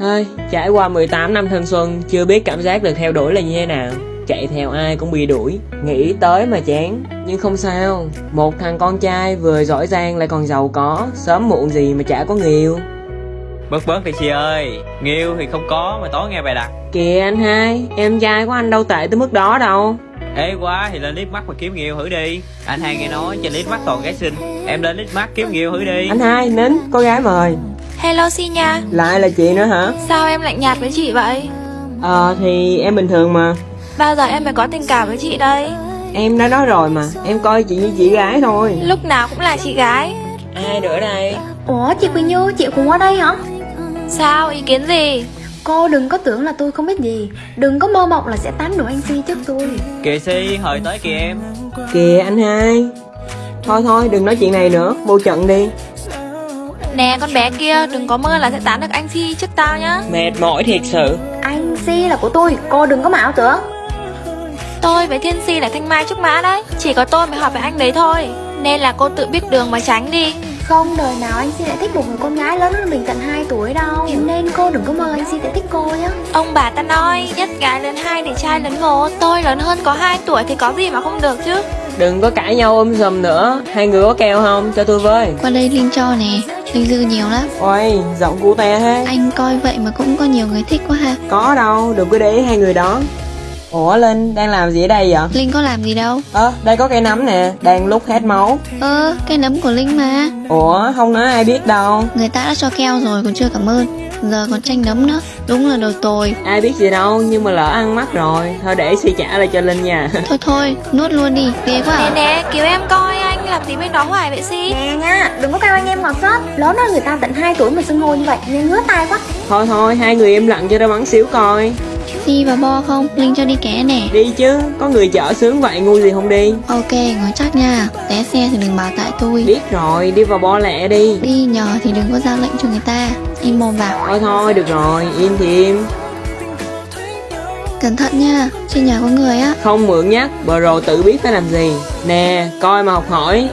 Hơi, trải qua 18 năm thanh xuân, chưa biết cảm giác được theo đuổi là như thế nào. Chạy theo ai cũng bị đuổi, nghĩ tới mà chán. Nhưng không sao, một thằng con trai vừa giỏi giang lại còn giàu có, sớm muộn gì mà chả có người yêu. Bớt bớt đi chị ơi Người yêu thì không có mà tối nghe bài đặt Kìa anh hai, em trai của anh đâu tệ tới mức đó đâu. Ê quá thì lên liếc mắt mà kiếm người yêu thử đi Anh hai nghe nói trên liếc mắt toàn gái xinh Em lên liếc mắt kiếm người yêu thử đi Anh hai, nín, có gái mời. Hello Si nha Lại là chị nữa hả? Sao em lạnh nhạt với chị vậy? Ờ, thì em bình thường mà. Bao giờ em mới có tình cảm với chị đây? Em đã nói rồi mà, em coi chị như chị gái thôi. Lúc nào cũng là chị gái Ai nữa đây? Ủa chị Quỳnh Như, chị cũng ở đây hả? Sao, ý kiến gì? Cô đừng có tưởng là tôi không biết gì Đừng có mơ mộng là sẽ tán được anh Si trước tôi Kìa si hồi tới kìa em Kìa anh hai. Thôi thôi, đừng nói chuyện này nữa, vô trận đi. Nè con bé kia, đừng có mơ là sẽ tán được anh Si trước tao nhá Mệt mỏi thiệt sự. Anh Si là của tôi, cô đừng có mà ảo tưởng Tôi với Thiên Si là thanh mai trúc mã đấy Chỉ có tôi mới hợp với anh đấy thôi Nên là cô tự biết đường mà tránh đi Không đời nào anh Si lại thích một người con gái lớn hơn mình tận 2 tuổi đâu Nên cô đừng có mơ anh Si sẽ thích cô nhá Ông bà ta nói, nhất gái lớn hai để trai lớn một Tôi lớn hơn có 2 tuổi thì có gì mà không được chứ Đừng có cãi nhau um sùm nữa. Hai người có keo không? Cho tôi với. Qua đây Linh cho nè Linh dư nhiều lắm Ôi, giọng cụ te thế. Anh coi vậy mà cũng có nhiều người thích quá ha Có đâu, đừng có để ý hai người đó. Ủa Linh, đang làm gì ở đây vậy? Linh có làm gì đâu Ơ, đây có cây nấm nè, đang lúc hết máu. Ơ, cái nấm của Linh mà Ủa, không nói ai biết đâu. Người ta đã cho keo rồi còn chưa cảm ơn Giờ còn tranh nấm nữa Đúng là đồ tồi Ai biết gì đâu, nhưng mà lỡ ăn mắt rồi. Thôi để suy trả lại cho Linh nha. Thôi thôi, nuốt luôn đi Ghê quá Nè à nè, cứu em coi làm gì bên đó hoài vậy Si Nè nha, đừng có kêu anh em ngọt sớt Lớn hơn người ta tận 2 tuổi mà xưng hô như vậy Nên ngứa tai quá thôi thôi, hai người im lặng cho nó bắn xíu coi. Đi vào bo không? Linh cho đi ké nè Đi chứ, có người chở sướng vậy ngu gì không đi. Ok, ngồi chắc nha Té xe thì đừng bảo tại tôi Biết rồi, đi vào bo lẹ đi. Đi nhờ thì đừng có ra lệnh cho người ta Im mồm vào Thôi thôi, được rồi, im thì im. Cẩn thận nha Trên nhà có người á Không mượn nhắc, bờ rồ tự biết phải làm gì. Nè, coi mà học hỏi.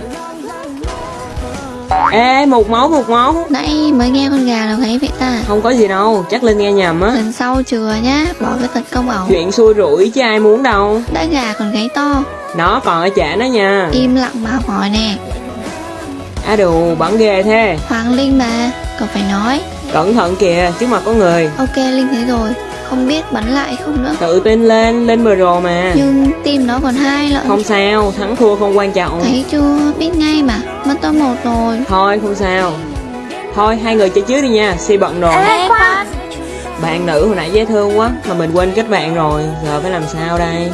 Ê, một máu, một máu. Nãy mới nghe con gà nào thấy vậy ta Không có gì đâu, chắc Linh nghe nhầm á. Lần sau chừa nhá Bỏ cái tật công ẩu Chuyện xui rủi chứ ai muốn đâu. Đã gà còn gáy to Nó còn ở chả nó nha. Im lặng mà học hỏi nè Á đù, bắn ghê thế. Hoàng Linh mà Cậu phải nói Cẩn thận kìa, trước mặt có người. Ok Linh thấy rồi Không biết bắn lại không nữa Tự tin lên, lên bờ rồ mà. Nhưng tim nó còn hai lận Không sao, thắng thua không quan trọng. Thấy chưa Biết ngay mà Mất top một rồi Thôi, không sao. Thôi, hai người chơi trước đi nha, si bận rồi. Ê khoan Bạn nữ hồi nãy dễ thương quá, mà mình quên kết bạn rồi, giờ phải làm sao đây?